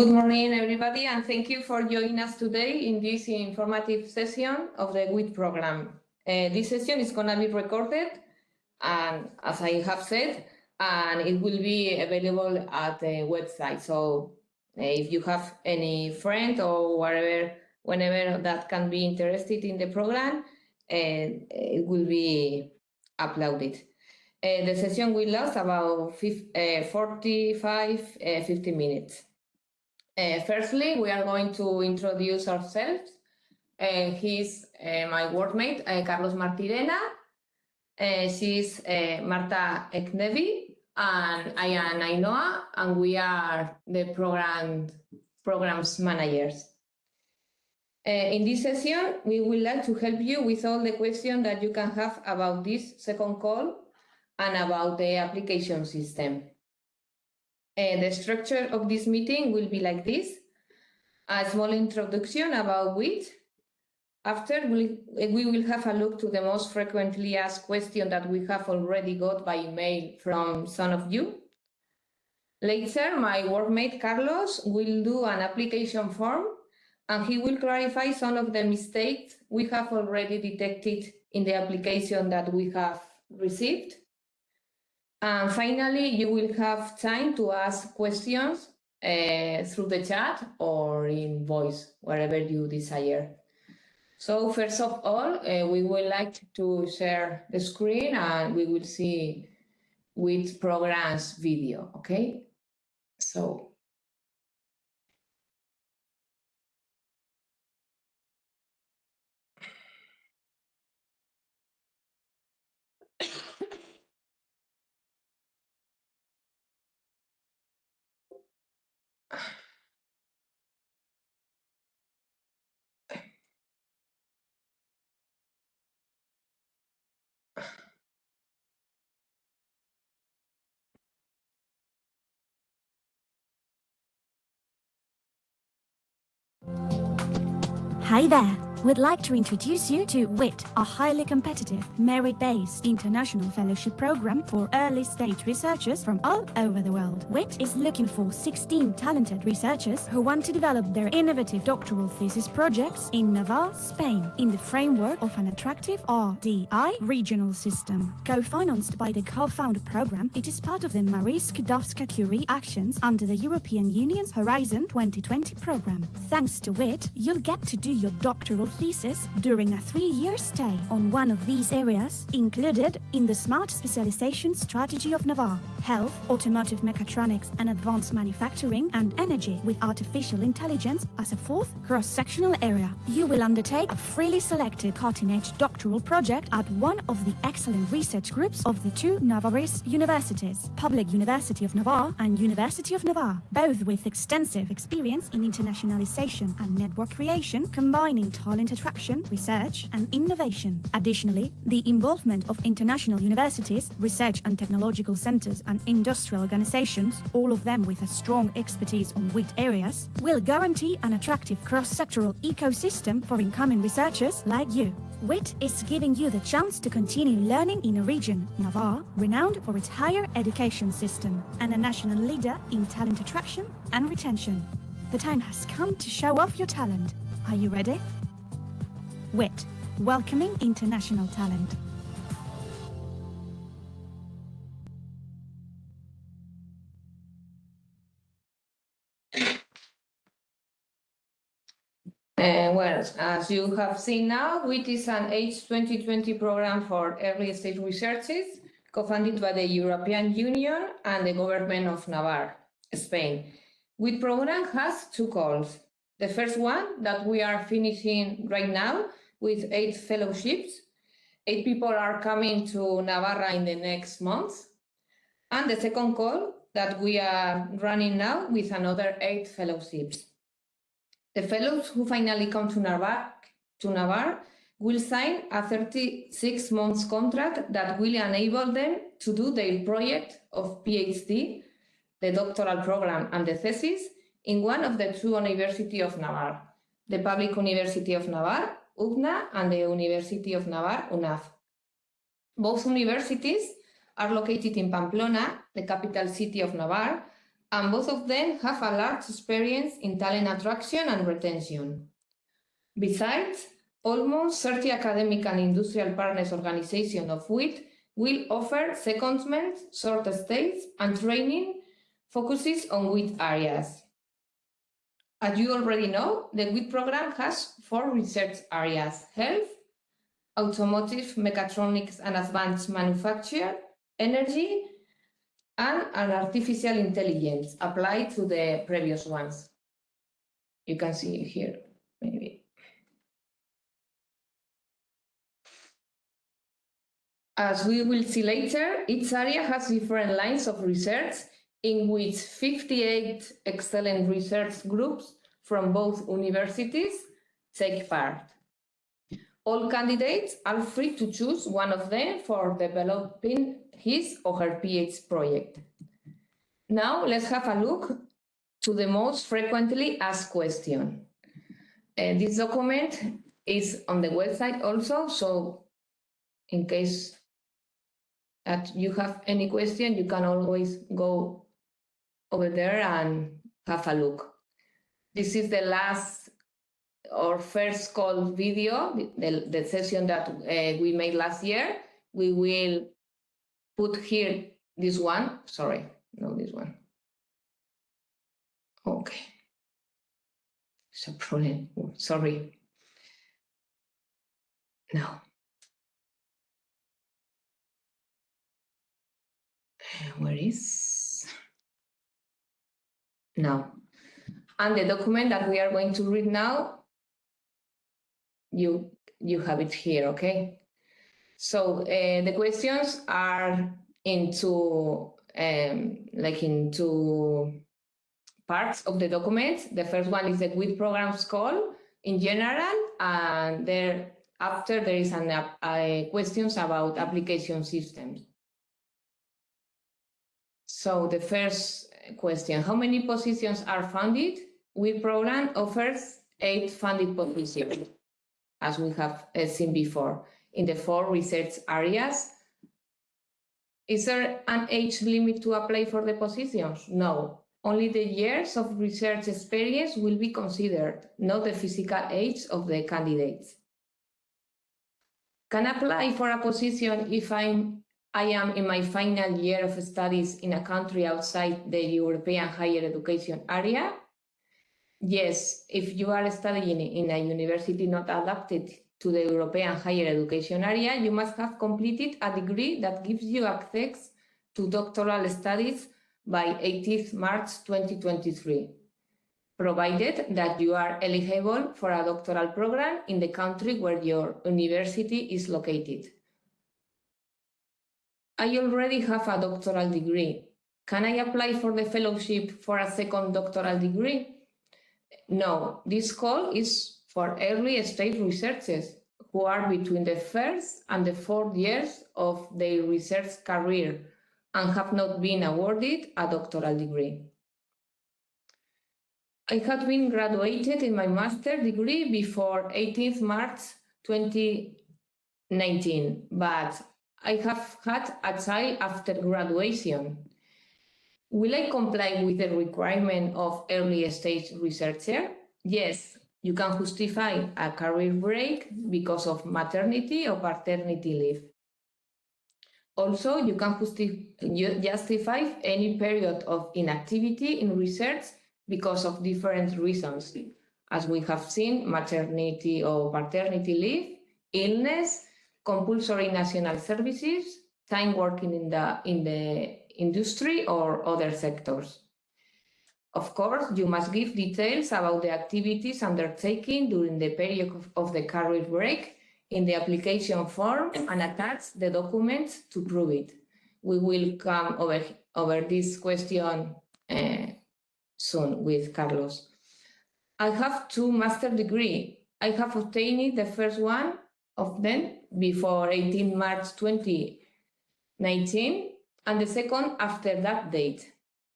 Good morning, everybody, and thank you for joining us today in this informative session of the WIT program. Uh, this session is going to be recorded, and as I have said, and it will be available at the website. So uh, if you have any friend or whatever, whenever that can be interested in the program, uh, it will be uploaded. Uh, the session will last about 50, 45, 50 minutes. Uh, firstly, we are going to introduce ourselves. Uh, he's uh, my workmate, uh, Carlos Martirena. Uh, she's uh, Marta Eknevi, and I am Ainhoa, and we are the program programs managers. in this session, we would like to help you with all the questions that you can have about this second call and about the application system. Uh, the structure of this meeting will be like this. A small introduction about WIT. After, we, we will have a look to the most frequently asked question that we have already got by email from some of you. Later, my workmate Carlos will do an application form and he will clarify some of the mistakes we have already detected in the application that we have received. And finally, you will have time to ask questions uh, through the chat or in voice, wherever you desire. So first of all, uh, we would like to share the screen and we will see WIT programs video, okay? So Hi there. We'd like to introduce you to WIT, a highly competitive, merit-based international fellowship program for early-stage researchers from all over the world. WIT is looking for 16 talented researchers who want to develop their innovative doctoral thesis projects in Navarre, Spain, in the framework of an attractive RDI regional system. Co-financed by the COFUND program, it is part of the Marie Skłodowska-Curie actions under the European Union's Horizon 2020 program. Thanks to WIT, you'll get to do your doctoral thesis during a three-year stay on one of these areas included in the Smart Specialization Strategy of Navarre, Health, Automotive Mechatronics and Advanced Manufacturing and Energy with Artificial Intelligence as a fourth cross-sectional area. You will undertake a freely selected cutting-edge doctoral project at one of the excellent research groups of the two Navarrese universities, Public University of Navarre and University of Navarre, both with extensive experience in internationalization and network creation, combining talent talent attraction, research, and innovation. Additionally, the involvement of international universities, research and technological centers, and industrial organizations, all of them with a strong expertise on WIT areas, will guarantee an attractive cross-sectoral ecosystem for incoming researchers like you. WIT is giving you the chance to continue learning in a region, Navarre, renowned for its higher education system, and a national leader in talent attraction and retention. The time has come to show off your talent. Are you ready? WIT, welcoming international talent. Uh, well, as you have seen now, WIT is an H2020 program for early stage researches co-funded by the European Union and the government of Navarre, Spain. WIT program has two calls. The first one that we are finishing right now with eight fellowships. Eight people are coming to Navarra in the next month. And the second call that we are running now with another eight fellowships. The fellows who finally come to Navarre, to Navarre will sign a 36 months contract that will enable them to do their project of PhD, the doctoral program and the thesis in one of the two universities of Navarre, the Public University of Navarre UPNA and the University of Navarre, UNAV. Both universities are located in Pamplona, the capital city of Navarre, and both of them have a large experience in talent attraction and retention. Besides, almost 30 academic and industrial partners organizations of WIT will offer secondment, short stays, and training focuses on WIT areas. As you already know, the WIT program has four research areas, health, automotive, mechatronics and advanced manufacture, energy, and an artificial intelligence applied to the previous ones. You can see here, maybe. As we will see later, each area has different lines of research in which 58 excellent research groups from both universities take part. All candidates are free to choose one of them for developing his or her PhD project. Now let's have a look to the most frequently asked question. Uh, this document is on the website also, so in case that you have any question, you can always go over there and have a look. This is the last or first call video, the, the session that uh, we made last year. We will put here this one, sorry, no, this one. Okay. It's a problem, sorry. No. Where is? No. And the document that we are going to read now, you, you have it here, okay? So uh, the questions are into um, like into parts of the document. The first one is the WIT programs call in general, and there after there is an uh, questions about application systems. So the first question, how many positions are funded? WIT program offers eight funded positions, as we have uh, seen before, in the four research areas. Is there an age limit to apply for the positions? No, only the years of research experience will be considered, not the physical age of the candidates. Can I apply for a position if I'm I am in my final year of studies in a country outside the European higher education area. Yes, if you are studying in a university not adapted to the European higher education area, you must have completed a degree that gives you access to doctoral studies by 18th March 2023, provided that you are eligible for a doctoral program in the country where your university is located. I already have a doctoral degree. Can I apply for the fellowship for a second doctoral degree? No, this call is for early stage researchers who are between the first and the fourth years of their research career and have not been awarded a doctoral degree. I had been graduated in my master degree before 18th March 2019, but I have had a child after graduation. Will I comply with the requirement of early stage researcher? Yes, you can justify a career break because of maternity or paternity leave. Also, you can justify any period of inactivity in research because of different reasons, as we have seen, maternity or paternity leave, illness, compulsory national services, time working in the, in the industry or other sectors. Of course, you must give details about the activities undertaken during the period of, the career break in the application form and attach the documents to prove it. We will come over, over this question uh, soon with Carlos. I have two master degree. I have obtained the first one of them before 18 March 2019 and the second after that date.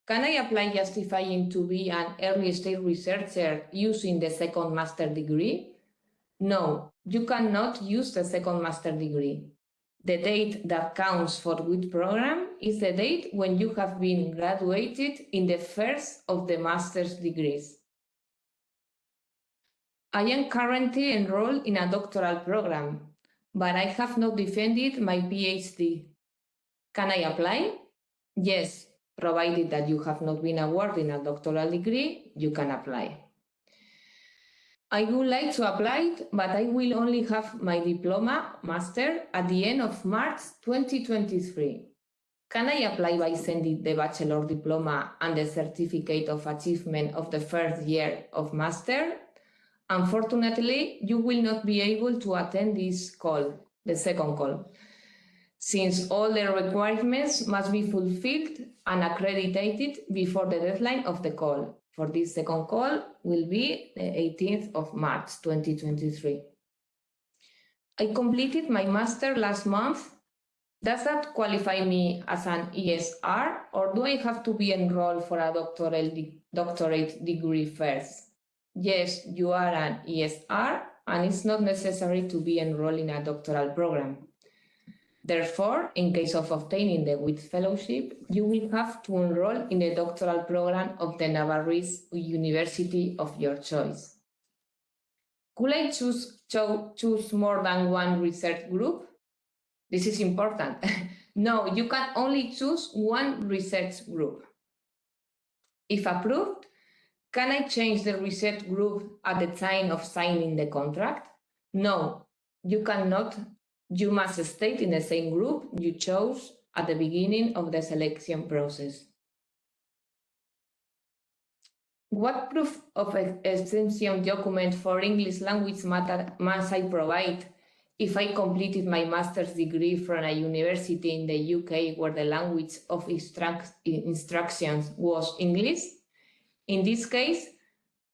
Can I apply justifying to be an early stage researcher using the second master degree? No, you cannot use the second master degree. the date that counts for WIT program is the date when you have been graduated in the first of the master's degrees. I am currently enrolled in a doctoral program, but I have not defended my PhD. Can I apply? Yes, provided that you have not been awarded a doctoral degree, you can apply. I would like to apply, but I will only have my diploma master at the end of March 2023. Can I apply by sending the bachelor diploma and the certificate of achievement of the first year of master? Unfortunately, you will not be able to attend this call, the second call, since all the requirements must be fulfilled and accredited before the deadline of the call for this second call will be the 18th of March 2023. I completed my master last month. Does that qualify me as an ESR or do I have to be enrolled for a doctoral de doctorate degree first? Yes, you are an ESR and it's not necessary to be enrolled in a doctoral program. Therefore, in case of obtaining the WIT fellowship, you will have to enroll in the doctoral program of the Navarrese University of your choice. Could I choose, cho choose more than one research group? This is important. no, you can only choose one research group. If approved, can I change the research group at the time of signing the contract? No, you cannot you must state in the same group you chose at the beginning of the selection process. What proof of extension document for English language matter must I provide if I completed my master's degree from a university in the UK where the language of instruct instructions was English? In this case,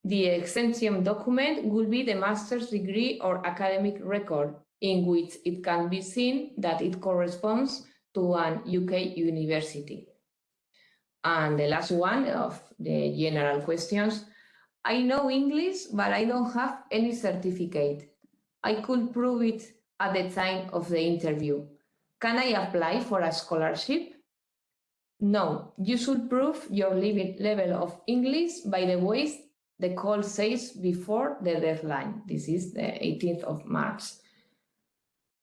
the extension document will be the master's degree or academic record in which it can be seen that it corresponds to an UK university. And the last one of the general questions, I know English, but I don't have any certificate. I could prove it at the time of the interview. Can I apply for a scholarship? No, you should prove your level of English by the ways the call says before the deadline. This is the 18th of March.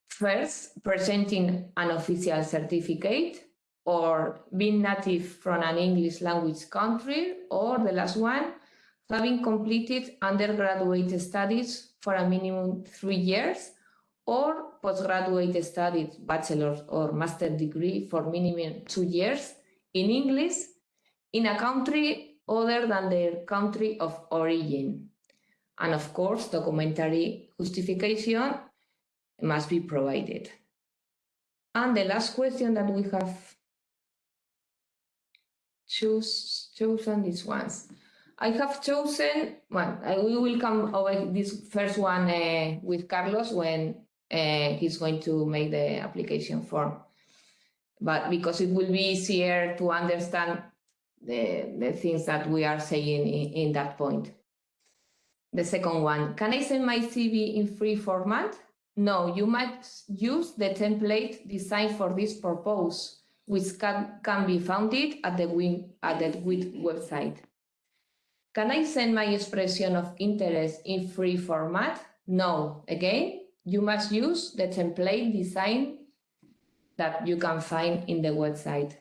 First, presenting an official certificate or being native from an English language country, or the last one, having completed undergraduate studies for a minimum three years, or postgraduate studies, bachelor's or master degree for minimum two years in English in a country other than their country of origin. And of course, documentary justification must be provided. And the last question that we have choose, chosen these ones. I have chosen well, we will come over this first one uh, with Carlos when uh, he's going to make the application form. But because it will be easier to understand the, the things that we are saying in, in that point. The second one, can I send my CV in free format? No, you might use the template designed for this purpose, which can, can be found at the, at the website. Can I send my expression of interest in free format? No. Again, you must use the template design that you can find in the website.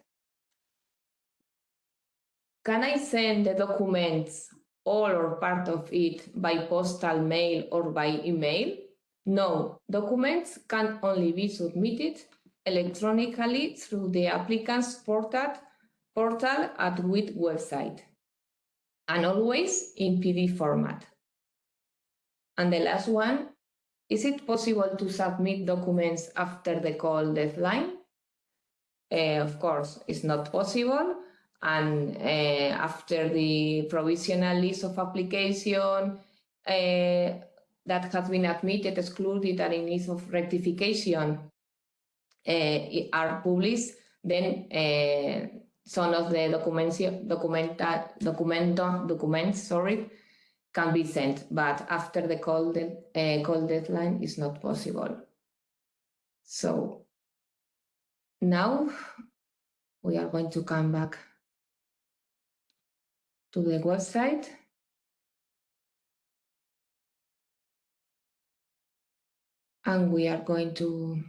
Can I send the documents, all or part of it, by postal mail or by email? No, documents can only be submitted electronically through the applicant's portal, portal at WIT website, and always in PDF format. And the last one, is it possible to submit documents after the call deadline? Uh, of course, it's not possible. And uh, after the provisional list of application, uh, that has been admitted, excluded, and in need of rectification uh, are published, then some of the documents, documenta, documento, documents, sorry, can be sent, but after the call, de, uh, call deadline is not possible. So now we are going to come back to the website. And we are going to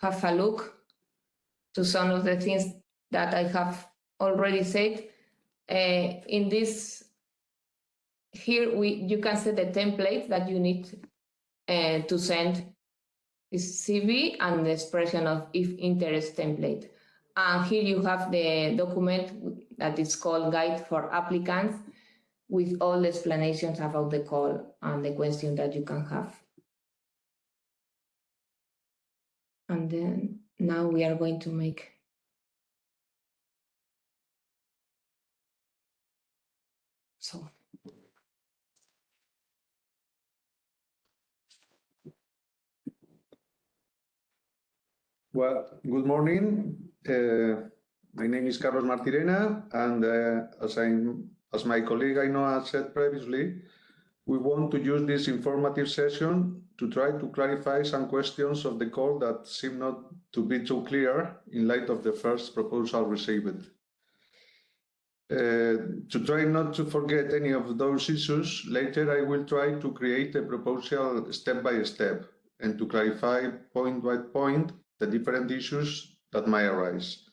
have a look to some of the things that I have already said. Uh, in this, here we you can set the template that you need uh, to send this CV and the expression of if interest template. And here you have the document that is called Guide for Applicants with all the explanations about the call and the question that you can have. And then now we are going to make so Well, good morning. Uh, my name is Carlos Martirena, and uh, as, I, as my colleague Ainhoa said previously, we want to use this informative session to try to clarify some questions of the call that seem not to be too clear in light of the first proposal received. Uh, to try not to forget any of those issues, later I will try to create a proposal step by step and to clarify point by point the different issues that might arise.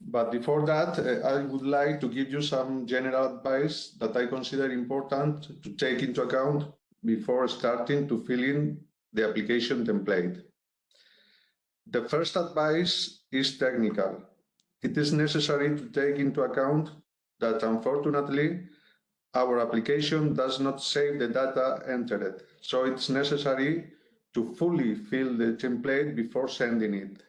But before that, uh, I would like to give you some general advice that I consider important to take into account before starting to fill in the application template. The first advice is technical. It is necessary to take into account that unfortunately, our application does not save the data entered. So it's necessary to fully fill the template before sending it.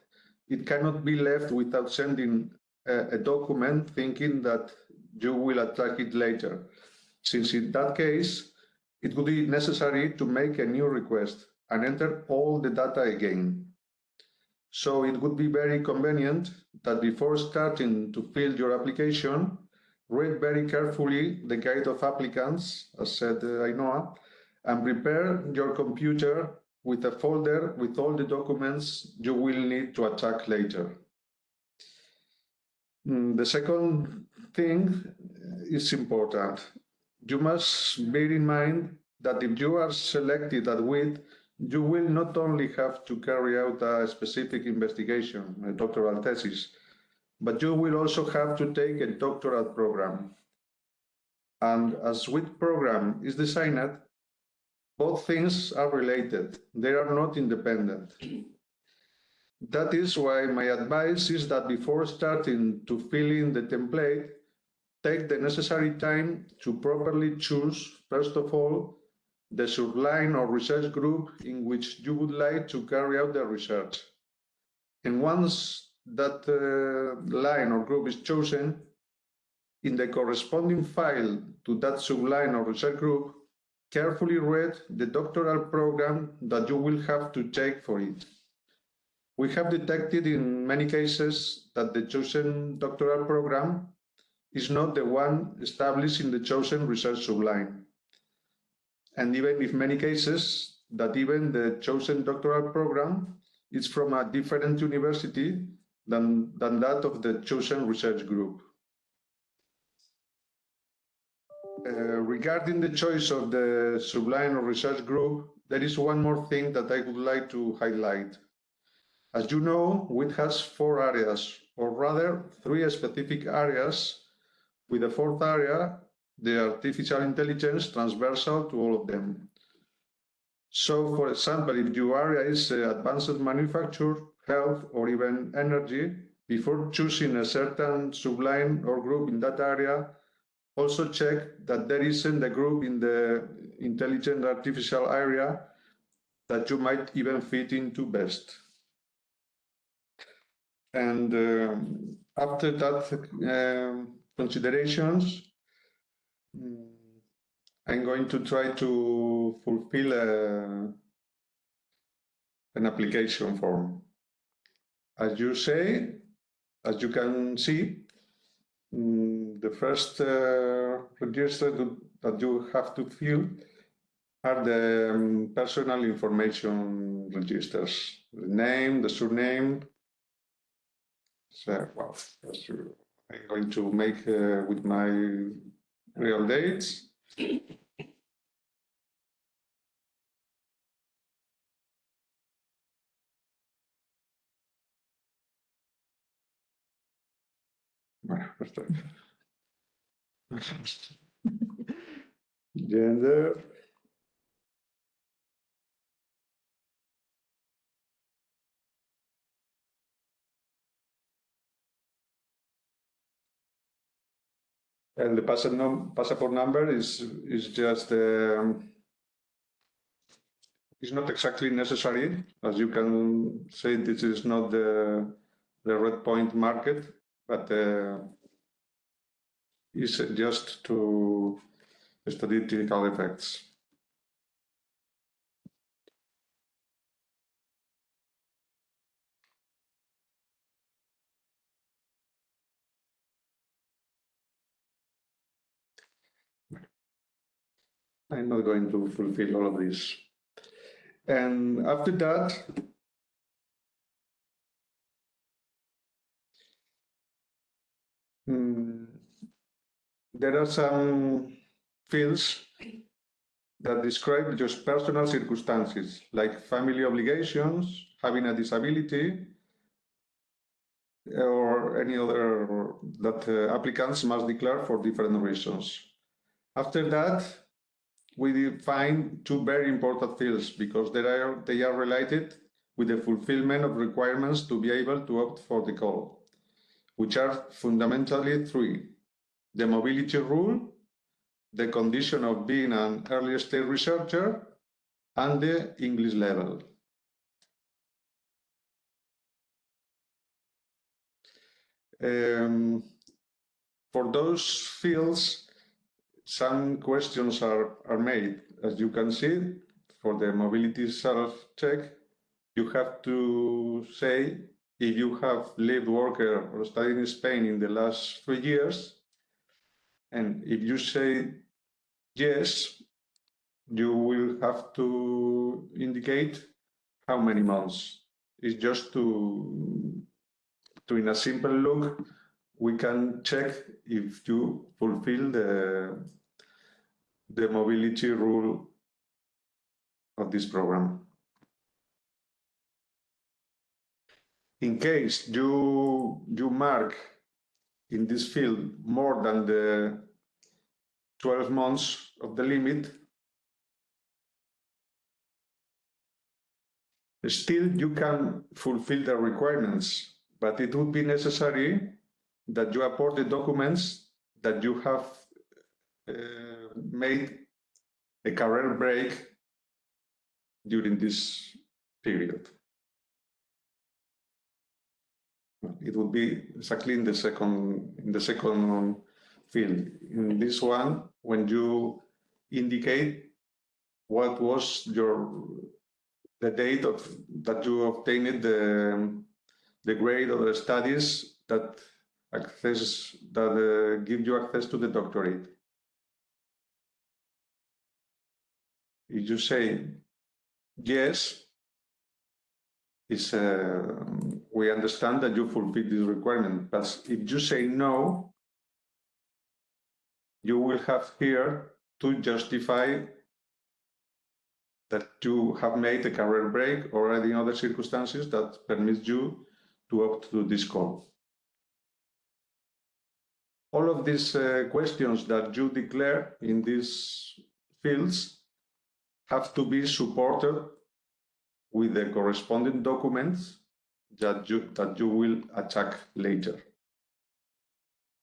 It cannot be left without sending a, a document thinking that you will attack it later, since in that case, it would be necessary to make a new request and enter all the data again. So it would be very convenient that before starting to fill your application, read very carefully the guide of applicants, as said uh, Ainhoa, and prepare your computer with a folder with all the documents you will need to attack later. Mm, the second thing is important. You must bear in mind that if you are selected at WIT, you will not only have to carry out a specific investigation, a doctoral thesis, but you will also have to take a doctoral program. And as WIT program is designed, both things are related. They are not independent. That is why my advice is that before starting to fill in the template, take the necessary time to properly choose, first of all, the subline or research group in which you would like to carry out the research. And once that uh, line or group is chosen, in the corresponding file to that subline or research group, carefully read the doctoral program that you will have to take for it. We have detected in many cases that the chosen doctoral program is not the one established in the chosen research subline. And even in many cases, that even the chosen doctoral program is from a different university than, than that of the chosen research group. Regarding the choice of the subline or research group, there is one more thing that I would like to highlight. As you know, WIT has four areas, or rather three specific areas, with the fourth area, the artificial intelligence, transversal to all of them. So, for example, if your area is uh, advanced manufacture, health, or even energy, before choosing a certain subline or group in that area, also check that there isn't a group in the intelligent artificial area that you might even fit into best. And um, after that um, considerations, mm, I'm going to try to fulfill a, an application form. As you say, as you can see, mm, the first uh, register that you have to fill are the um, personal information registers, the name, the surname. So, well, I'm going to make uh, with my real dates. Gender. And the passport, num passport number is is just um, not exactly necessary, as you can say. This is not the the red point market, but uh, is just to statistical effects. I'm not going to fulfill all of this. And after that, hmm, there are some fields that describe just personal circumstances, like family obligations, having a disability, or any other that uh, applicants must declare for different reasons. After that, we define two very important fields because they are, they are related with the fulfillment of requirements to be able to opt for the call, which are fundamentally three. The mobility rule, the condition of being an early stage researcher, and the English level. Um, for those fields, some questions are, are made. As you can see, for the mobility self-check, you have to say if you have lived, worked, or studied in Spain in the last three years. And if you say yes, you will have to indicate how many months. It's just to, to in a simple look, we can check if you fulfill the, the mobility rule of this program. In case you, you mark in this field more than the 12 months of the limit, still you can fulfill the requirements, but it would be necessary that you upload the documents that you have uh, made a career break during this period. It would be exactly in the second in the second field. In this one, when you indicate what was your the date of that you obtained the the grade of the studies that access that uh, give you access to the doctorate. If you say yes, is uh, we understand that you fulfill this requirement, but if you say no, you will have here to justify that you have made a career break or any other circumstances that permits you to opt to this call. All of these uh, questions that you declare in these fields have to be supported with the corresponding documents that you, that you will attack later.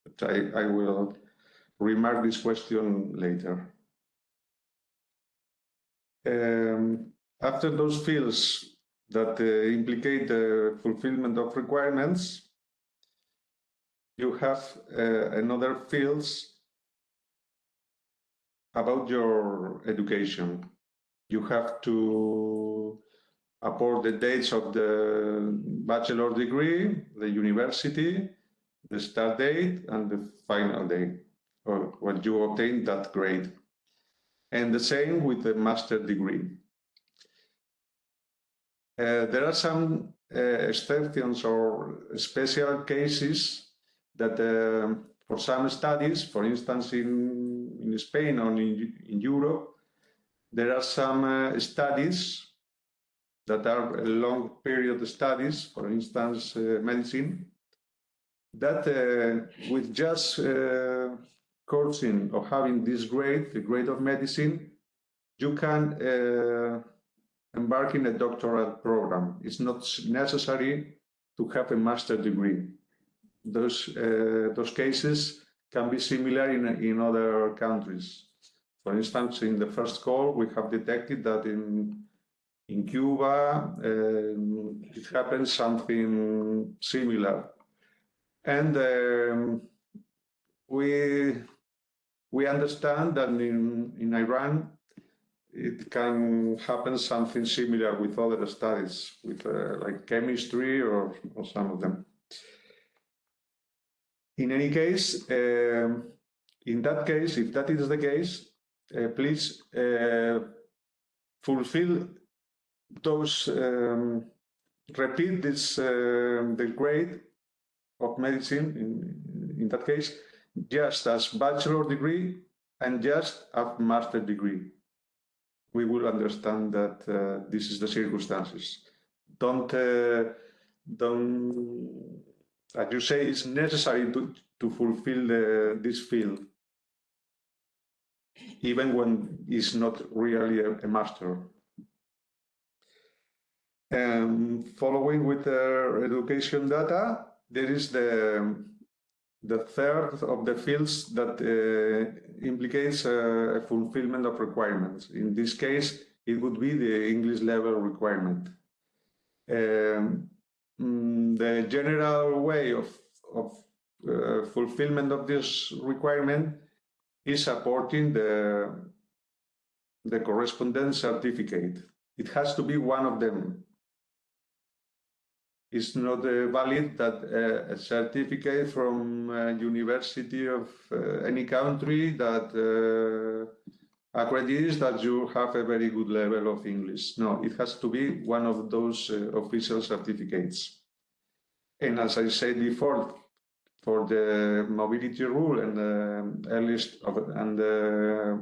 But I, I will remark this question later. Um, after those fields that uh, implicate the fulfillment of requirements, you have uh, another fields about your education. You have to upload the dates of the bachelor degree, the university, the start date, and the final date, or when you obtain that grade. and the same with the master degree. Uh, there are some uh, exceptions or special cases that uh, for some studies, for instance, in, in Spain or in, in Europe, there are some uh, studies that are long period studies, for instance, uh, medicine, that uh, with just uh, coursing or having this grade, the grade of medicine, you can embark in a doctoral program. It's not necessary to have a master degree. Those, uh, those cases can be similar in, in other countries. For instance, in the first call, we have detected that in, in Cuba, um, it happens something similar. And um, we, we understand that in, in Iran, it can happen something similar with other studies, with uh, like chemistry or, or some of them. In any case, um, in that case, if that is the case, uh, please uh, fulfill those, um, repeat this, uh, the grade of medicine, in, in that case, just as bachelor degree and just a master degree. We will understand that uh, this is the circumstances. Don't, uh, don't, as you say, it's necessary to, to fulfill the, this field even when it's not really a, a master. And following with the education data, there is the, the third of the fields that uh, implicates a, a fulfillment of requirements. In this case, it would be the English level requirement. Um, mm, the general way of, of uh, fulfillment of this requirement is supporting the, the correspondence certificate. It has to be one of them. It's not uh, valid that uh, a certificate from a university of uh, any country that uh, accredits that you have a very good level of English. No, it has to be one of those uh, official certificates. And as I said before, for the mobility rule and the earliest of, and uh,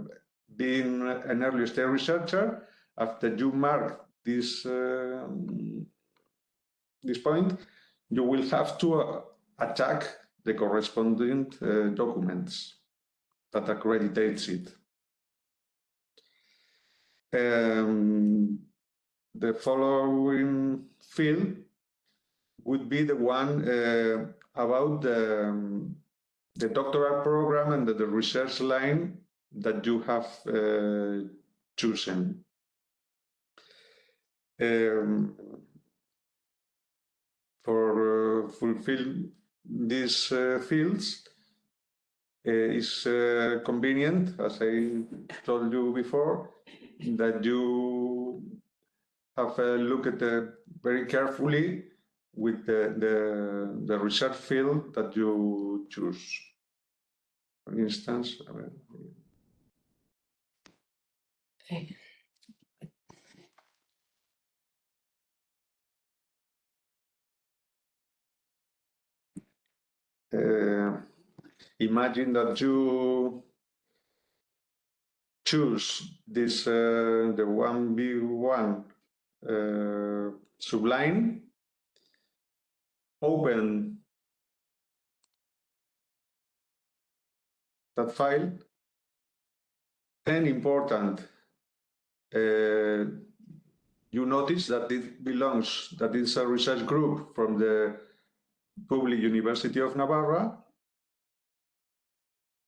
being an early stage researcher, after you mark this uh, this point, you will have to uh, attack the corresponding uh, documents that accreditates it. Um, the following field would be the one uh, about the, um, the doctoral program and the, the, research line that you have uh, chosen. Um, for uh, fulfill these uh, fields uh, is uh, convenient, as I told you before, that you have a look at it very carefully with the, the, the research field that you choose. For instance, Okay. Uh, imagine that you choose this, uh, the 1B1 uh, subline open that file. And important, uh, you notice that it belongs, that it's a research group from the Public University of Navarra.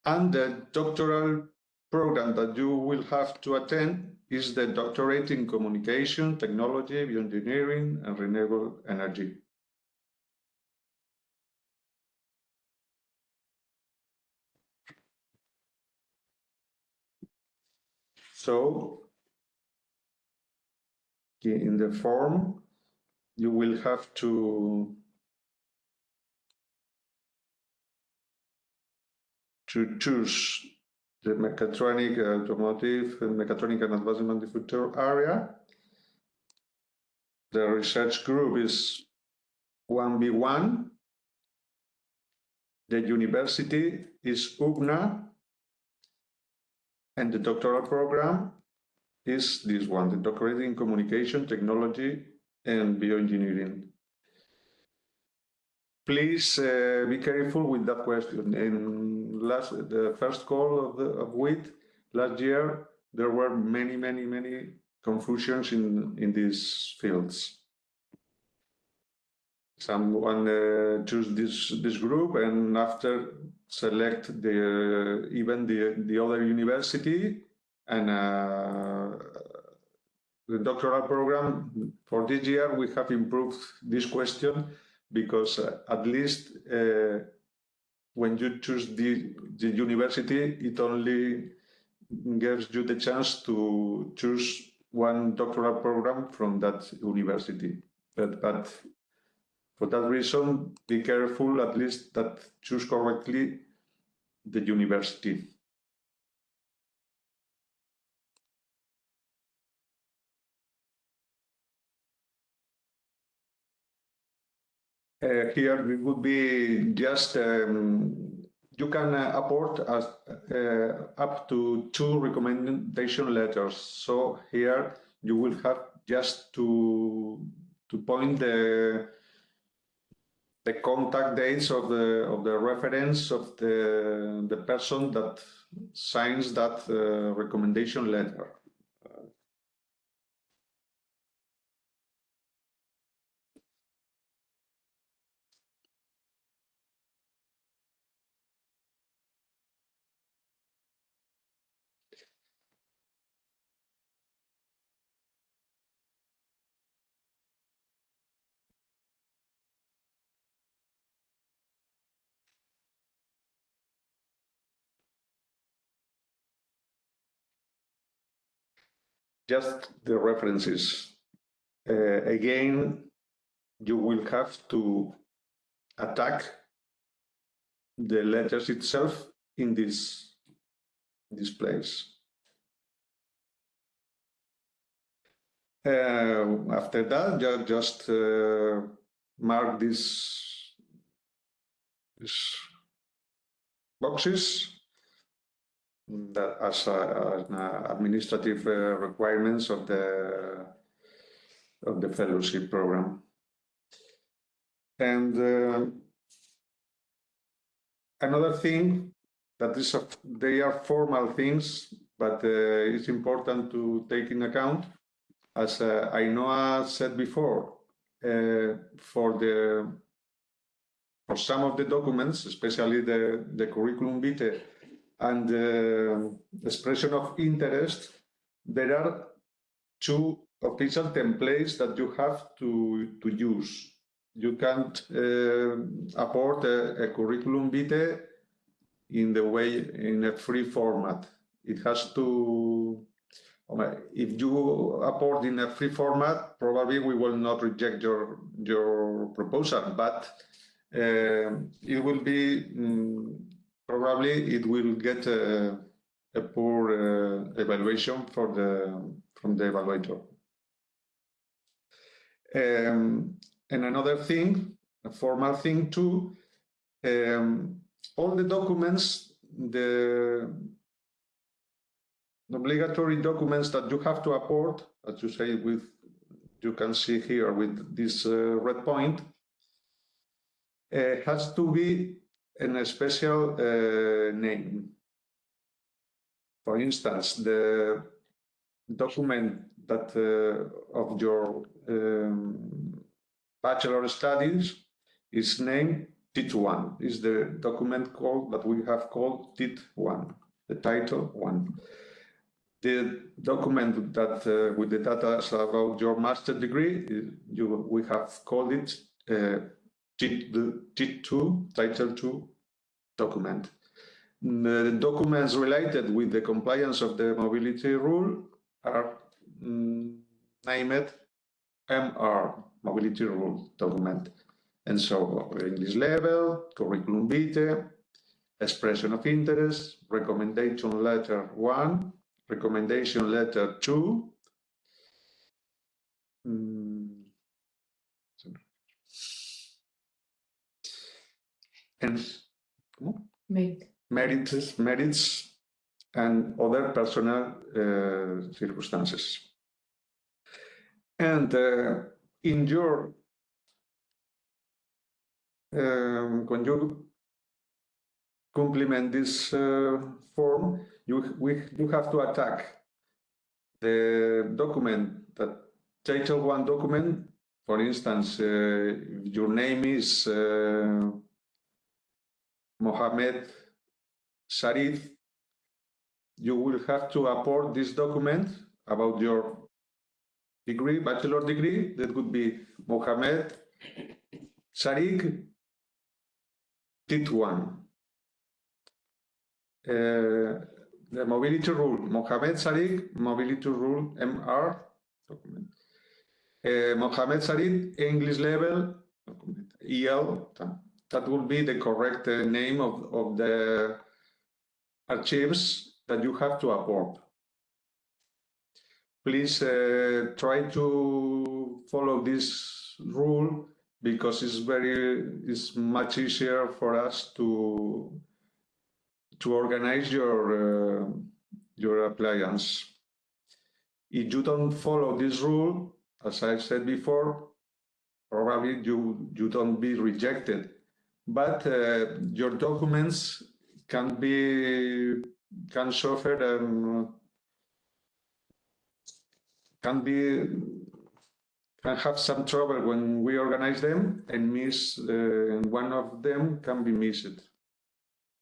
And the doctoral program that you will have to attend is the doctorate in communication, technology, bioengineering, and renewable energy. So in the form, you will have to to choose the mechatronic, automotive, and mechatronic and advanced manufacturing area. The research group is 1B1. The university is UPNA. And the doctoral program is this one, the doctorate in communication, technology, and bioengineering. Please uh, be careful with that question. In last, the first call of the of WIT last year, there were many, many, many confusions in in these fields. Someone uh, choose this this group, and after select the even the the other university and uh, the doctoral program for this year we have improved this question because uh, at least uh, when you choose the, the university, it only gives you the chance to choose one doctoral program from that university. But, but for that reason, be careful at least that choose correctly the university. Uh, here we would be just um, you can uh, apport as, uh, up to two recommendation letters. So here you will have just to to point the the contact dates of the of the reference of the the person that signs that uh, recommendation letter. Just the references. Uh, again, you will have to attack the letters itself in this, this place. Uh, after that, ju just uh, mark these, these boxes that as, as administrative uh, requirements of the of the fellowship program. And uh, another thing that is a, they are formal things, but uh, it's important to take in account. As uh, Ainhoa said before, for the for some of the documents, especially the the curriculum vitae and uh, expression of interest, there are two official templates that you have to, to use. You can't uh, a, a, curriculum vitae in the way, in a free format. It has to, if you apport in a free format, probably we will not reject your, your proposal, but uh, it will be um, probably it will get a, a poor uh, evaluation for the from the evaluator. Um, and another thing, a formal thing too, um, all the documents, the obligatory documents that you have to apport, as you say, with you can see here with this uh, red point, uh, has to be in a special uh, name. For instance, the document that uh, of your um, bachelor studies is named TIT1, is the document called that we have called TIT1, the title one. The document that uh, with the data about your master degree, you, we have called it uh, TIT, 2 Title 2 document. The documents related with the compliance of the mobility rule are mm, named MR, mobility rule document. And so English level, curriculum vitae, expression of interest, recommendation letter one, recommendation letter two. Mm. And ¿cómo? Mate. merits, merits and other personal uh, circumstances. And uh, in your, um, when you complement this uh, form, you, we, you have to attack the document, that title one document, for instance, uh, your name is Mohammed Sharif, you will have to upload this document about your degree, bachelor degree, that would be Mohamed Sharik TIT1. Uh, the mobility rule, Mohamed Sharik, mobility rule MR document. Uh, Mohammed Sharik, English level, document, EL, that will be the correct uh, name of, of the archives that you have to upload. Please uh, try to follow this rule because it's very it's much easier for us to to organize your uh, your appliance. If you don't follow this rule, as I said before, probably you you don't be rejected, but uh, your documents can be can suffer and can be can have some trouble when we organize them and miss uh, one of them can be missed.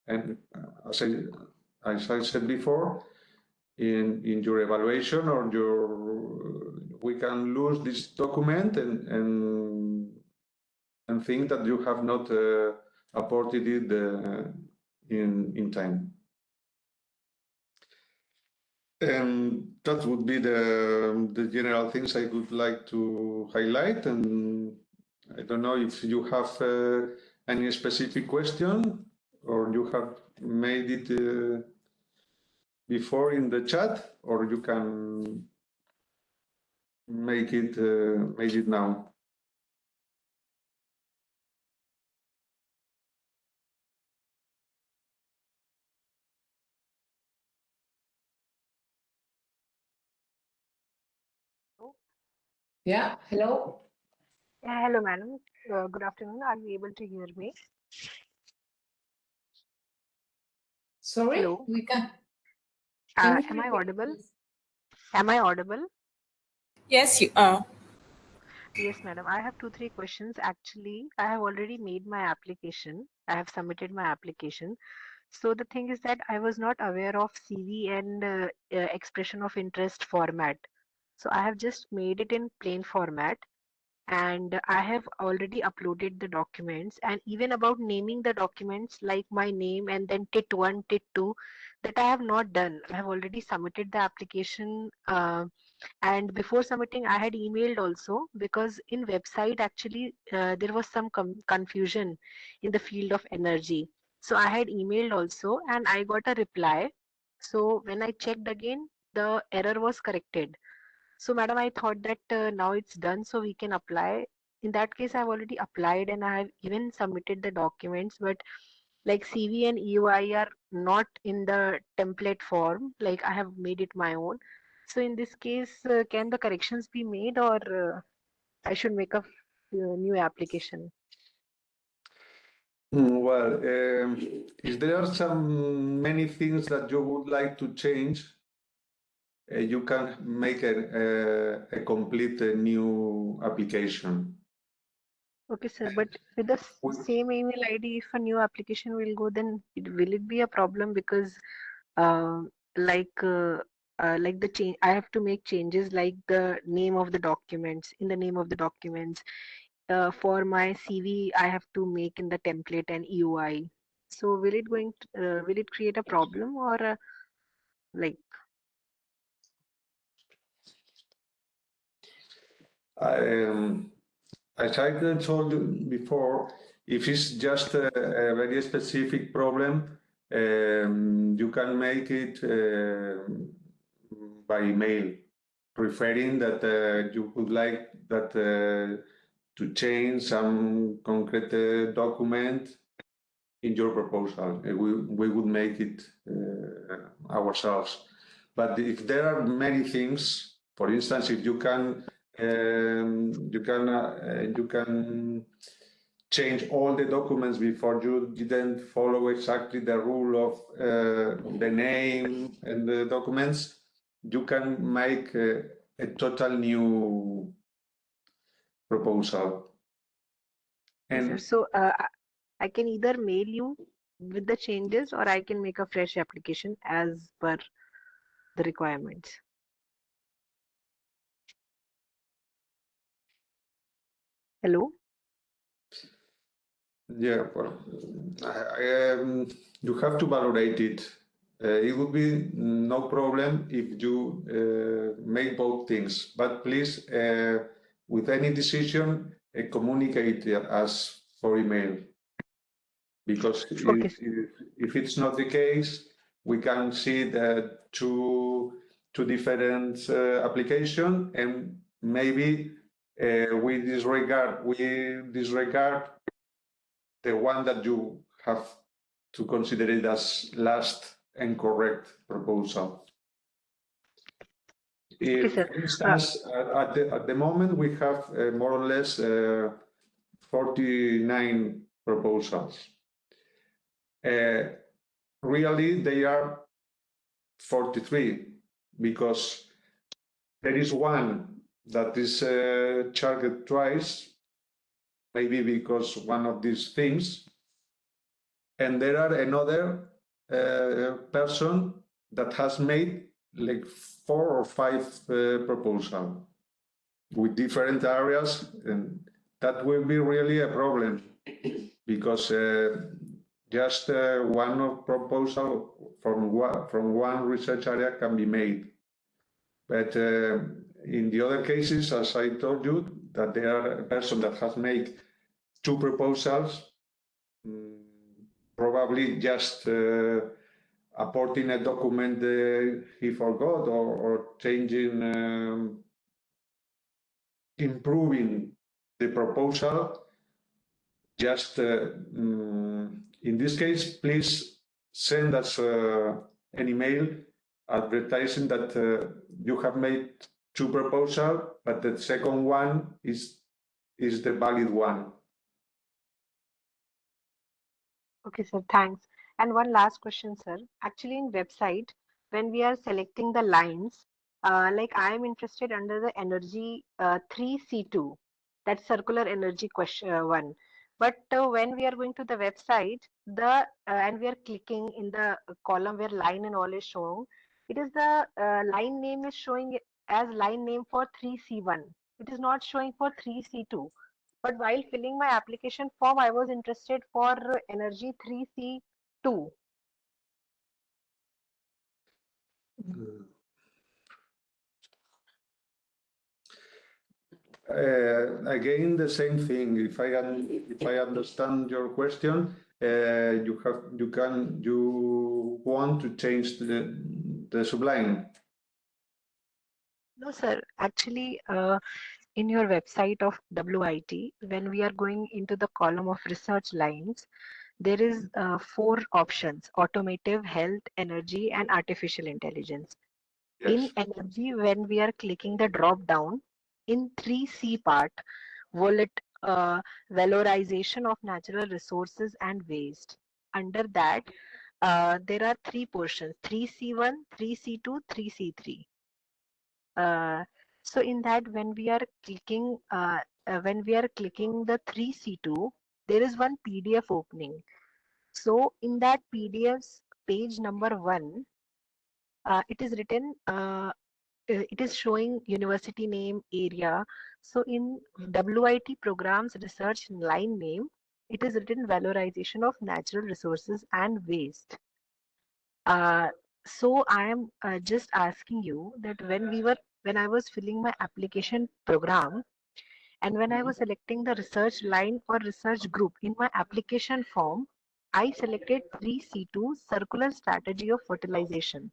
And uh, as I, as I said before in in your evaluation or your we can lose this document and and and think that you have not uh, it uh, in in time and that would be the, the general things I would like to highlight. And I don't know if you have uh, any specific question or you have made it uh, before in the chat, or you can make it uh, make it now. Yeah, hello. Yeah, hello, madam. Uh, good afternoon. Are you able to hear me? Sorry, Hello. we can. Uh, can you am I audible? please? Am I audible? Yes, you are. Yes, madam. I have two, three questions. Actually, I have already made my application. I have submitted my application. So the thing is that I was not aware of CV and uh, uh, expression of interest format. So I have just made it in plain format and I have already uploaded the documents and even about naming the documents like my name and then TIT1, TIT2 that I have not done. I have already submitted the application uh, and before submitting I had emailed also because in website actually uh, there was some confusion in the field of energy. So I had emailed also and I got a reply. So when I checked again, the error was corrected. So madam, I thought that uh, now it's done so we can apply. In that case, I've already applied and I have even submitted the documents, but like CV and EOI are not in the template form, like I have made it my own. So in this case, uh, can the corrections be made or uh, I should make a uh, new application? Mm, Well, um, is there are some many things that you would like to change? Uh, you can make a, a, a complete uh, new application. Okay, sir, but with the same email ID, if a new application will go, then it, will it be a problem? Because uh, like uh, uh, like the change, I have to make changes like the name of the documents, in the name of the documents. Uh, for my CV, I have to make in the template and EOI. So will it going to, uh, will it create a problem or uh, like Um, as I told you before, if it's just a, a very specific problem, um, you can make it um by email, referring that uh, you would like that uh, to change some concrete uh, document in your proposal. Uh, We, we would make it uh, ourselves. But if there are many things, for instance, if you can, um, you can, uh, you can change all the documents before you didn't follow exactly the rule of uh, the name and the documents, you can make a, a total new proposal. And So uh, I can either mail you with the changes or I can make a fresh application as per the requirements. Hello? Yeah, well, I, um, you have to validate it. Uh, it would be no problem if you uh, make both things, but please, uh, with any decision, uh, communicate us for email. Because if, Okay. if, if it's not the case, we can see the two, two different uh, application and maybe uh, we disregard, we disregard the one that you have to consider it as last and correct proposal. If, for instance, at- at the, at the moment, we have uh, more or less uh, 49 proposals. Uh, Really, they are 43 because there is one that is uh, charged twice maybe because one of these things. And there are another uh, person that has made like four or five uh, proposal with different areas, and that will be really a problem because uh, just uh, one proposal from one, from one research area can be made. But uh, in the other cases, as I told you, that there are a person that has made two proposals, mm, probably just uh, apporting a document uh, he forgot or, or changing, um, improving the proposal. Just uh, mm, in this case, please send us uh, an email advertising that uh, you have made two proposals, but the second one is is the valid one. Okay, sir, thanks. And one last question, sir. Actually, in website, when we are selecting the lines, uh, like I am interested under the energy uh, 3C2, that circular energy question uh, one. But uh, when we are going to the website, the uh, and we are clicking in the column where line and all is shown, it is the uh, line name is showing as line name for 3C1. It is not showing for 3C2. But while filling my application form, I was interested for energy 3C2. Uh, again, the same thing. If I if I understand your question, uh, you have you can you want to change the the subline. No, sir. Actually, uh, in your website of WIT, when we are going into the column of research lines, there is uh, four options, automotive, health, energy, and artificial intelligence. In energy, when we are clicking the drop down, in 3C part, wallet, uh, valorization of natural resources and waste. Under that, uh, there are three portions, 3C1, 3C2, 3C3. Uh, so in that, when we are clicking, uh, uh, when we are clicking the 3C2, there is one PDF opening. So in that PDF's page number one, uh, it is written, uh, uh, it is showing university name, area. So in WIT programs research line name, it is written valorization of natural resources and waste. Uh, so I am just asking you that when we were, when I was filling my application program, and when I was mm-hmm. selecting the research line or research group in my application form, I selected 3C2 Circular Strategy of Fertilization,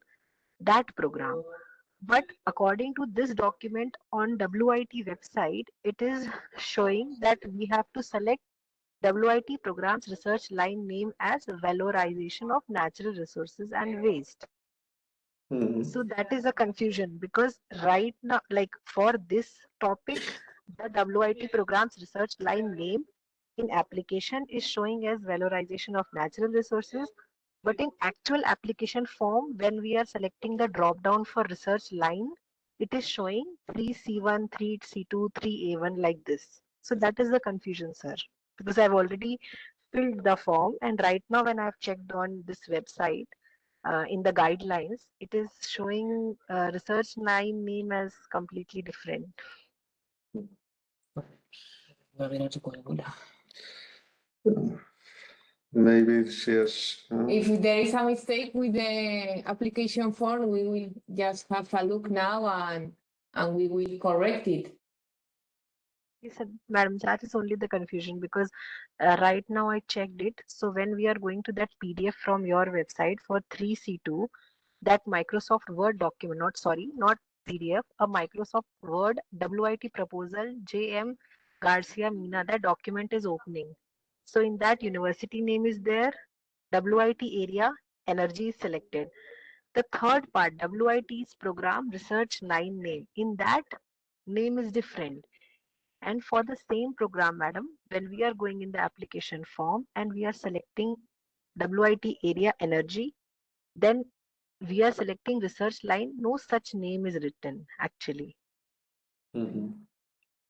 that program. But according to this document on WIT website, it is showing that we have to select WIT program's research line name as valorization of natural resources and waste. Mhm. So that is a confusion because right now, like for this topic, the WIT program's research line name in application is showing as valorization of natural resources. But in actual application form, when we are selecting the drop down for research line, it is showing 3C1, 3C2, 3A1 like this. So that is the confusion, sir, because I've already filled the form. And right now, when I've checked on this website, uh, in the guidelines, it is showing uh, research line name as completely different. Maybe it's yes. uh, If there is a mistake with the application form, we will just have a look now and, and we will correct it. Yes, sir, madam, that is only the confusion because uh, right now I checked it. So when we are going to that PDF from your website for 3C2, that Microsoft Word document, not sorry, not PDF, a Microsoft Word WIT proposal, JM Garcia Mina, that document is opening. So in that university name is there, WIT area, energy is selected. The third part, WIT's program research nine name. In that name is different. And for the same program, madam, when we are going in the application form and we are selecting WIT area energy, then we are selecting research line. No such name is written actually. mhm.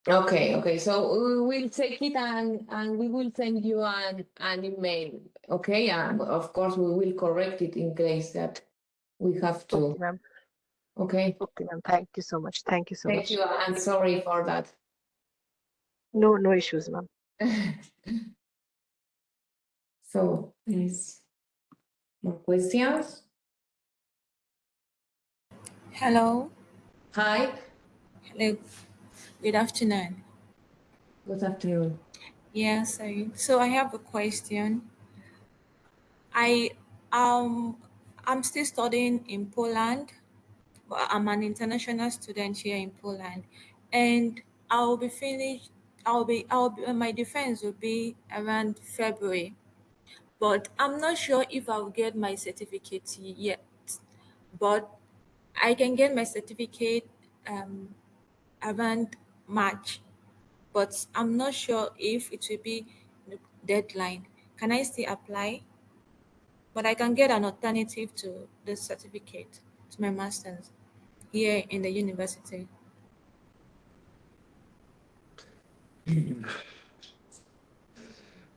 Okay, okay, so we will take it and, and we will send you an, an email, okay? And of course, we will correct it in case that we have to, okay? Okay, ma'am. Thank you so much. Thank you so Thank much. Thank you, I'm sorry for that. No, no issues, ma'am. So, please, more questions? Hello. Hi, Hello. Good afternoon. good afternoon. Yes, I, so I have a question. I um I'm still studying in Poland, but I'm an international student here in Poland, and I'll be finished. I'll be I'll be my defense will be around February, but I'm not sure if I'll get my certificate yet. But I can get my certificate um around March, but I'm not sure if it will be the deadline. Can I still apply? But I can get an alternative to the certificate, to my master's here in the university.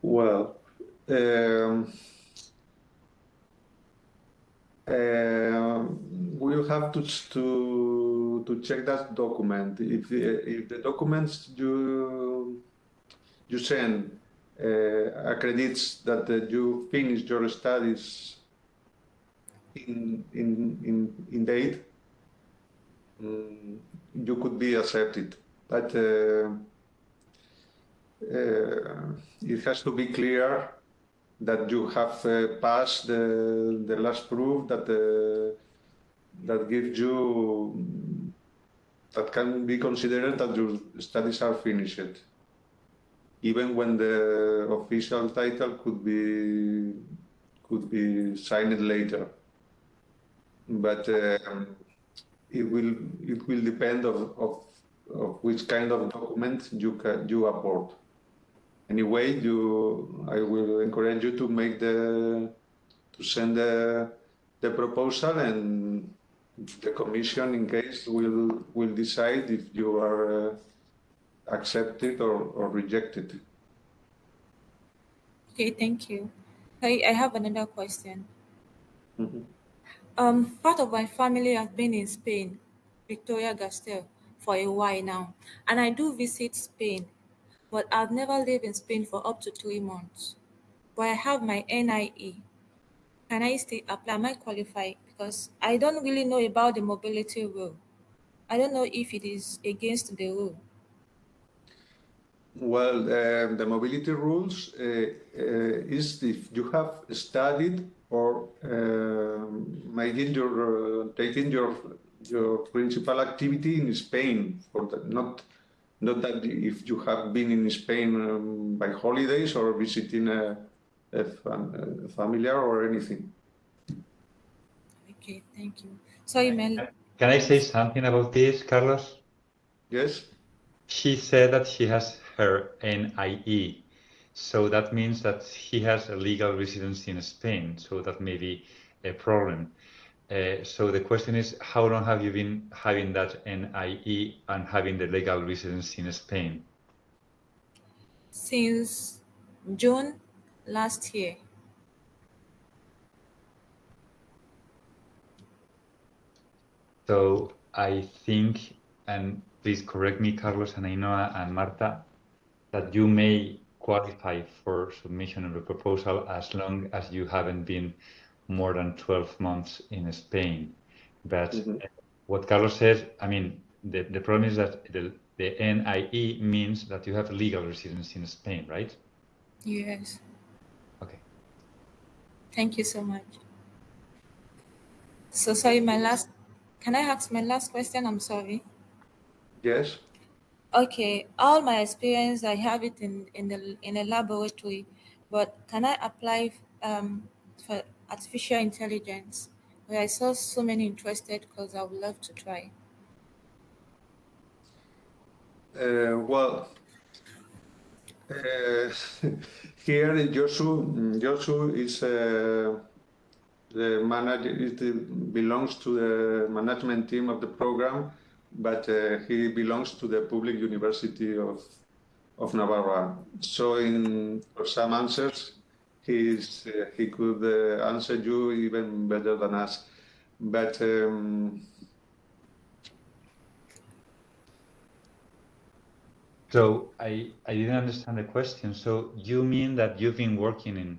Well, um, um, we'll have to to to check that document. If the, if the documents you you send uh, accredits that uh, you finished your studies in in in in date, mm, you could be accepted. But uh, uh, it has to be clear that you have uh, passed the, the last proof that uh, that gives you that can be considered that your studies are finished. Even when the official title could be could be signed later. But um, it will it will depend of, of, of which kind of document you can you apport anyway, you, I will encourage you to make the, to send the, the proposal and the commission, in case, will, will decide if you are uh, accepted or, or rejected. Okay, thank you. I, I have another question. Mhm. Um, part of my family has been in Spain, Victoria Gasteiz, for a while now, and I do visit Spain, but I've never lived in Spain for up to three months. But I have my NIE. Can I still apply? Am I qualified? Because I don't really know about the mobility rule. I don't know if it is against the rule. Well, uh, the mobility rules uh, uh, is if you have studied or uh, making your uh, taking your your principal activity in Spain, for the, not not that if you have been in Spain um, by holidays or visiting a, a, fam- a familiar or anything. Okay, thank you. So Mel, Can I say something about this, Carlos? Yes. She said that she has her NIE. So that means that he has a legal residence in Spain. So that may be a problem. Uh, so the question is, how long have you been having that NIE and having the legal residence in Spain? since June last year. So I think, and please correct me, Carlos and Ainhoa and Marta, that you may qualify for submission of a proposal as long as you haven't been more than 12 months in Spain. But Mhm. what Carlos said, I mean, the, the problem is that the, the NIE means that you have legal residence in Spain, right? Yes. Okay. Thank you so much. So sorry, my last can I ask my last question? I'm sorry. Yes. Okay, all my experience I have it in in the in a laboratory, but can I apply um for artificial intelligence? Where I saw so many interested because I would love to try. Uh, well, uh, here Josu, Josu is uh, the manager. It belongs to the management team of the program, but uh, he belongs to the public university of of Navarra. So, in for some answers, he's uh, he could uh, answer you even better than us. But um, So I, I didn't understand the question. So you mean that you've been working in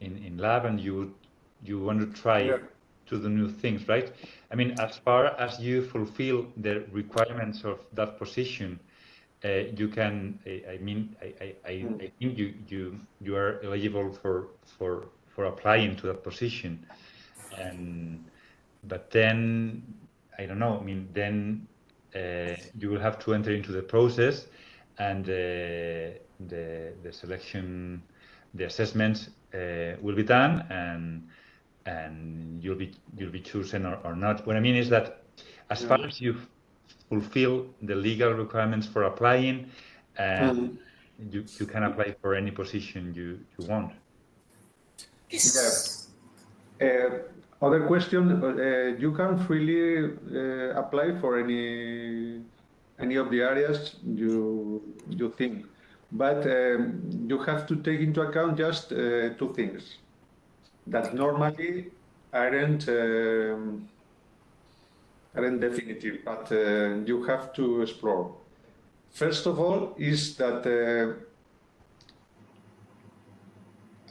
in, in lab and you you want to try Yeah. to do new things, right? I mean, as far as you fulfill the requirements of that position, you can. I, I mean, I, I, I, Mm. Think you you you are eligible for for for applying to that position, and but then I don't know. I mean, then uh, you will have to enter into the process, and uh, the the selection, the assessments uh, will be done, and and you'll be you'll be chosen or, or not. What I mean is that as far as you fulfill the legal requirements for applying, um, you you can apply for any position you you want. Yes. Uh, other question, uh, you can freely uh, apply for any any of the areas you you think, but um, you have to take into account just uh, two things that normally aren't um, aren't definitive, but uh, you have to explore. First of all, is that uh,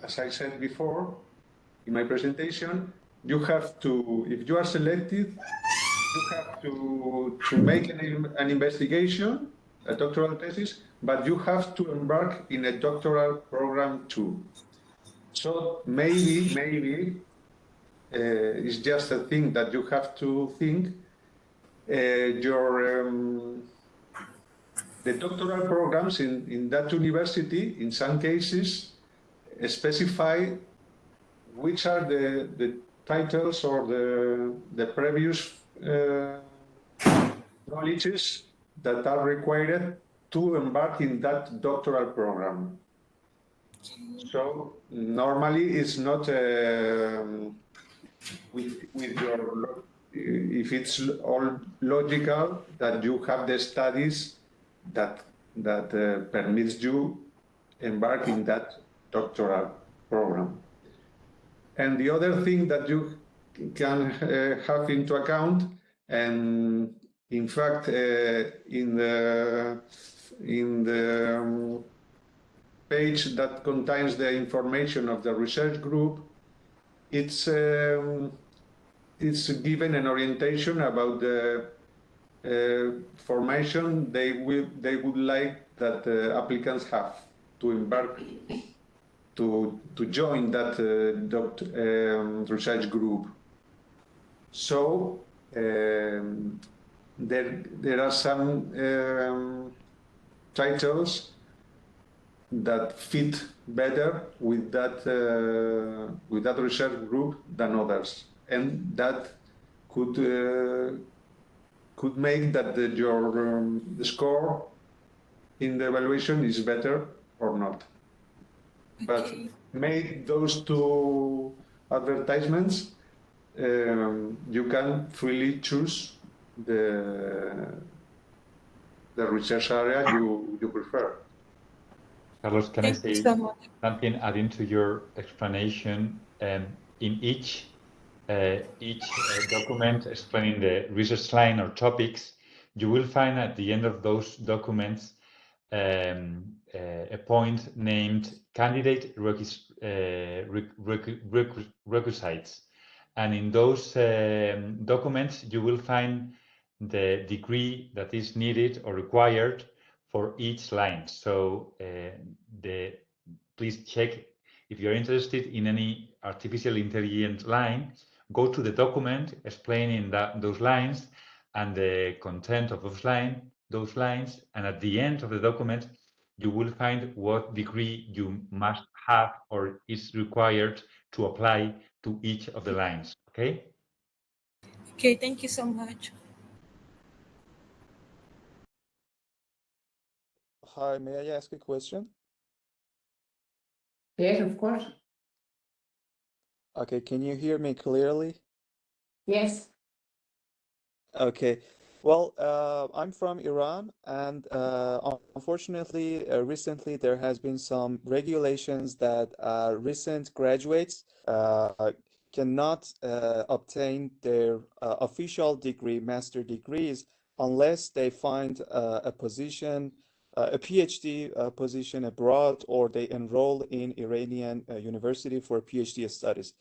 as I said before in my presentation, you have to, if you are selected, you have to, to make an, an investigation, a doctoral thesis, but you have to embark in a doctoral program too. So maybe, maybe uh, it's just a thing that you have to think. Uh, your um, the doctoral programs in, in that university, in some cases, specify which are the, the titles or the, the previous uh, knowledges that are required to embark in that doctoral program. So normally it's not um, with, with your, if it's all logical that you have the studies that, that uh, permits you embark in that doctoral program. And the other thing that you can uh, have into account, and in fact, uh, in the in the um, page that contains the information of the research group, it's um, it's given an orientation about the uh, formation they will they would like that uh, applicants have to embark to to join that uh, um, research group. So um, there there are some um, titles that fit better with that uh, with that research group than others, and that could uh, could make that the, your um, the score in the evaluation is better or not. But Okay. make those two advertisements, um, you can freely choose the the research area you, you prefer. Carlos, can I Thank you say so much. something adding to your explanation? Um, in each uh, each uh, document explaining the research line or topics, you will find at the end of those documents um, uh, a point named candidate requis uh, requ requ requisites. And in those um, documents, you will find the degree that is needed or required for each line. So uh, the please check if you're interested in any artificial intelligence line, go to the document explaining that those lines and the content of those line, those lines, and at the end of the document, you will find what degree you must have or is required to apply to each of the lines. Okay. Okay, thank you so much. Hi, may I ask a question? Yes, of course. Okay, can you hear me clearly? Yes. Okay, well, uh, I'm from Iran, and uh, unfortunately, uh, recently there has been some regulations that uh, recent graduates uh, cannot uh, obtain their uh, official degree, master degrees, unless they find uh, a position, a PhD uh, position abroad, or they enroll in Iranian uh, university for PhD studies.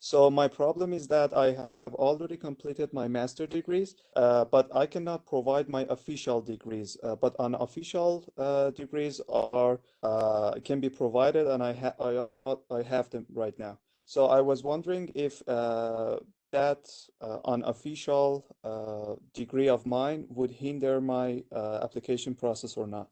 So my problem is that I have already completed my master degrees, uh, but I cannot provide my official degrees. Uh, but unofficial uh, degrees are uh, can be provided, and I have I, I have them right now. So I was wondering if uh, that uh, unofficial uh, degree of mine would hinder my uh, application process or not.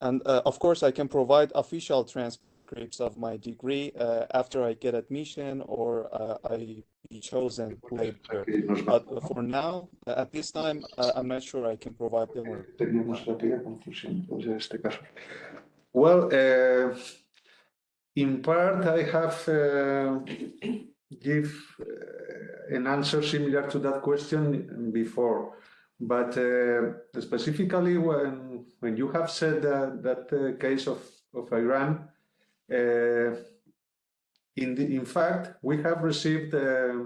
And uh, of course, I can provide official transcripts of my degree uh, after I get admission or uh, I be chosen later. But for now, at this time, I'm not sure I can provide them. Well, uh, in part, I have uh, give uh, an answer similar to that question before, but uh, specifically when when you have said that that uh, case of of Iran, uh, in the, in fact, we have received uh,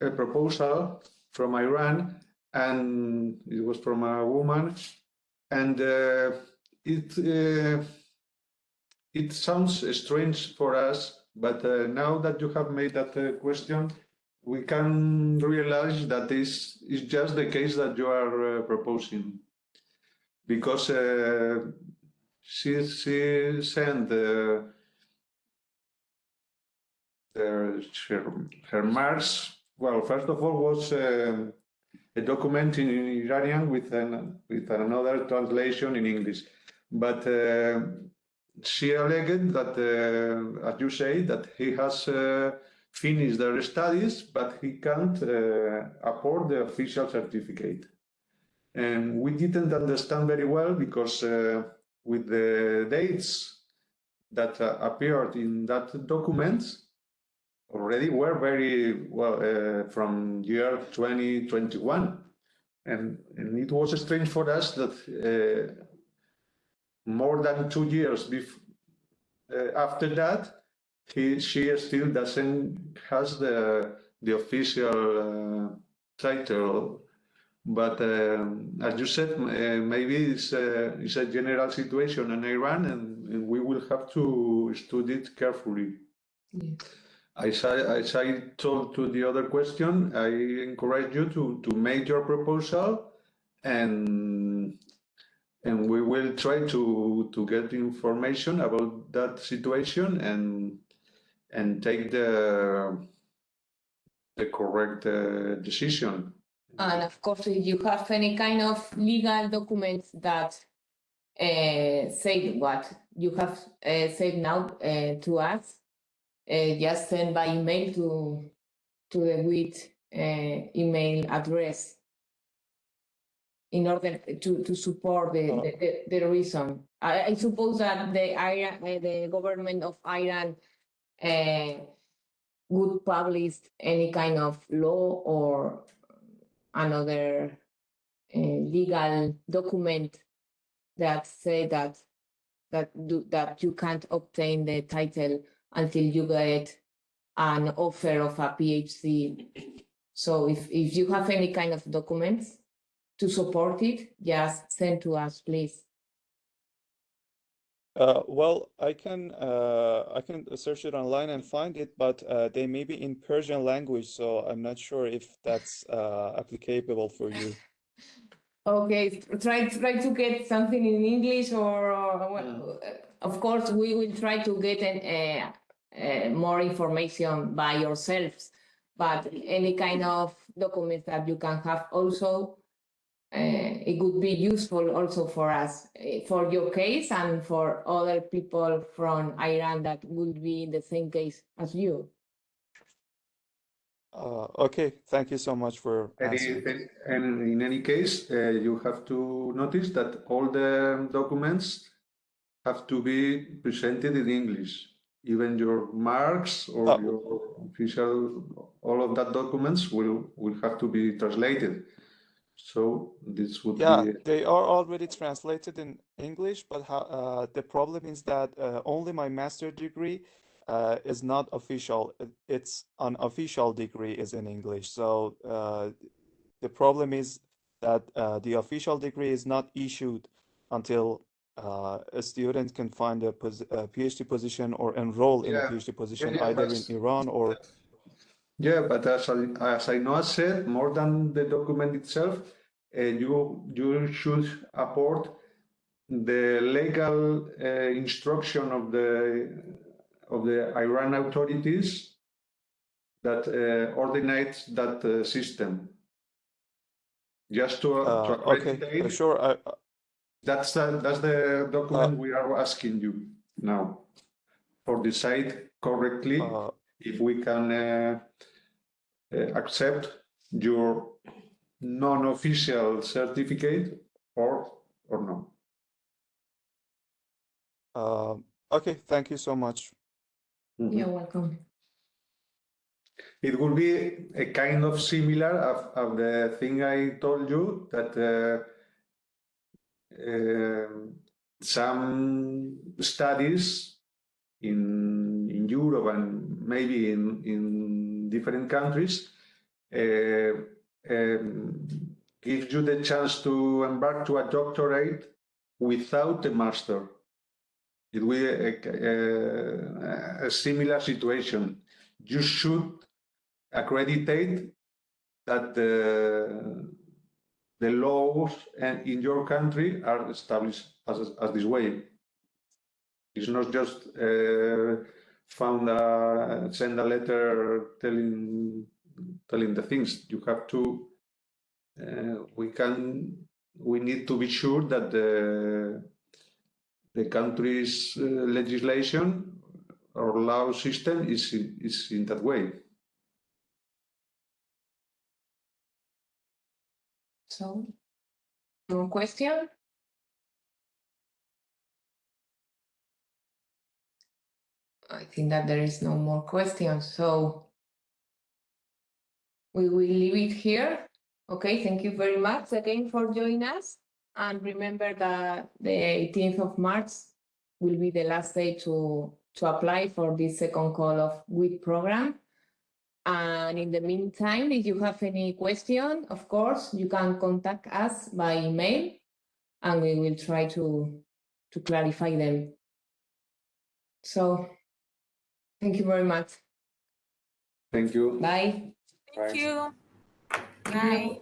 a proposal from Iran and it was from a woman, and uh, it it sounds strange for us, but uh, now that you have made that uh, question, we can realize that this is just the case that you are uh, proposing, because uh, she she sent uh, her, her marks. Well, first of all, was. um a document in Iranian with an with another translation in English. But uh, she alleged that, uh, as you say, that he has uh, finished their studies, but he can't uh, afford the official certificate. And we didn't understand very well because with the dates that uh, appeared in that document, already were very well uh, from year 2021 and, and it was strange for us that uh, more than two years uh, after that he she still doesn't has the the official uh, title. But um, as you said uh, maybe it's a, it's a general situation in Iran and, and we will have to study it carefully. As I, as I told to the other question, I encourage you to, to make your proposal and and we will try to to get information about that situation and and take the the correct uh, decision. And of course, if you have any kind of legal documents that uh, say what you have uh, said now uh, to us, uh, just send by email to to the WIT uh, email address in order to, to support the, Uh, the, the, the reason. I, I suppose that the Iran, uh, the government of Iran uh, would publish any kind of law or another uh, legal document that say that that do, that you can't obtain the title until you get an offer of a PhD. So if, if you have any kind of documents to support it, just send to us, please. Uh, well, I can uh, I can search it online and find it, but uh, they may be in Persian language, so I'm not sure if that's uh, applicable for you. Okay, try try to get something in English or, or well, uh, of course we will try to get an, uh, uh, more information by yourselves, but any kind of documents that you can have also, it would be useful also for us, uh, for your case and for other people from Iran that would be in the same case as you. Uh, okay, thank you so much for Any, answering. and in any case, uh, you have to notice that all the documents have to be presented in English. Even your marks or Oh. your official, all of that documents will will have to be translated. So this would Yeah, be they are already translated in English, but how, uh, the problem is that uh, only my master degree uh, is not official. It's an official degree is in English. So uh, the problem is that uh, the official degree is not issued until uh, a student can find a, pos a PhD position or enroll in a PhD position yeah, either but- in Iran or Yeah, but as I, as I know, I said, more than the document itself, uh, you you should apport the legal uh, instruction of the of the Iran authorities that uh, ordinates that uh, system. Just to, to uh, okay, uh, sure. I, that's the, that's the document we are asking you now for decide correctly uh, if we can uh, uh, accept your non-official certificate or or no. uh, okay, thank you so much. Mhm. You're welcome. It will be a kind of similar of, of the thing I told you that uh, um, some studies in in Europe and maybe in in different countries uh, um, gives you the chance to embark to a doctorate without a master. It will be a, a, a similar situation. You should accreditate that the, the laws in your country are established as, as this way. It's not just uh, found a, send a letter telling telling the things. You have to. Uh, we can. We need to be sure that the the country's uh, legislation or law system is is in that way. So, more question? I think that there is no more questions, so we will leave it here. Okay, thank you very much again for joining us. And remember that the 18th of March will be the last day to, to apply for this second call of WIT program. And in the meantime, if you have any question, of course, you can contact us by email and we will try to, to clarify them. So, thank you very much. Thank you. Bye. Thank Right. you. Bye.